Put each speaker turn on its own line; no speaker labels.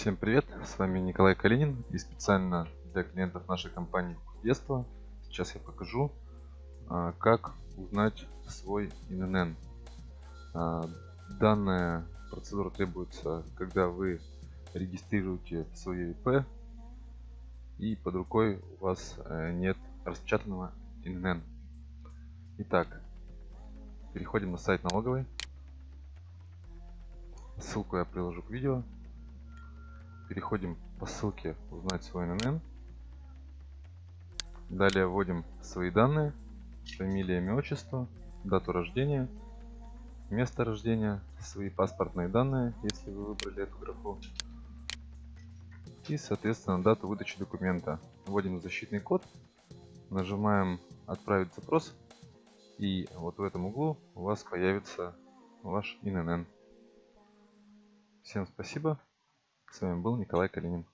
Всем привет, с вами Николай Калинин и специально для клиентов нашей компании детства сейчас я покажу а, как узнать свой ИНН. А, данная процедура требуется, когда вы регистрируете свое ИП и под рукой у вас э, нет распечатанного ИНН. Итак, переходим на сайт налоговой. Ссылку я приложу к видео переходим по ссылке узнать свой НН. Далее вводим свои данные, фамилия, имя, отчество, дату рождения, место рождения, свои паспортные данные, если вы выбрали эту графу. И, соответственно, дату выдачи документа. Вводим защитный код, нажимаем «Отправить запрос», и вот в этом углу у вас появится ваш ИНН. Всем спасибо. С вами был Николай Калинин.